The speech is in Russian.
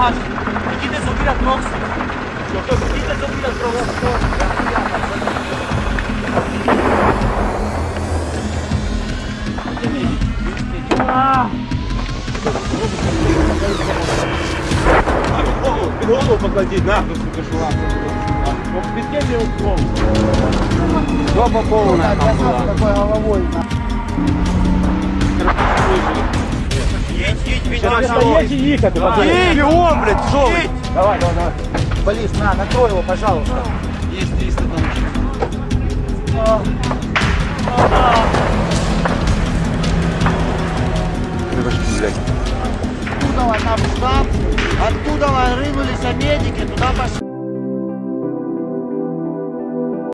más. Aquí te subir a Trox. Aquí te subir a Trox. Ah! голову поклади, на, ну сука, шла. Вот петель мне упал. Жопа полная там была. Такой головой, на. і їхати, пацани. Бігом, блядь, що ви? Давай, давай, давай. Полис, на, накрой его, пожалуйста. Есть 300 там. Откуда нам штаб, откуда рынулись медики, туда пошли.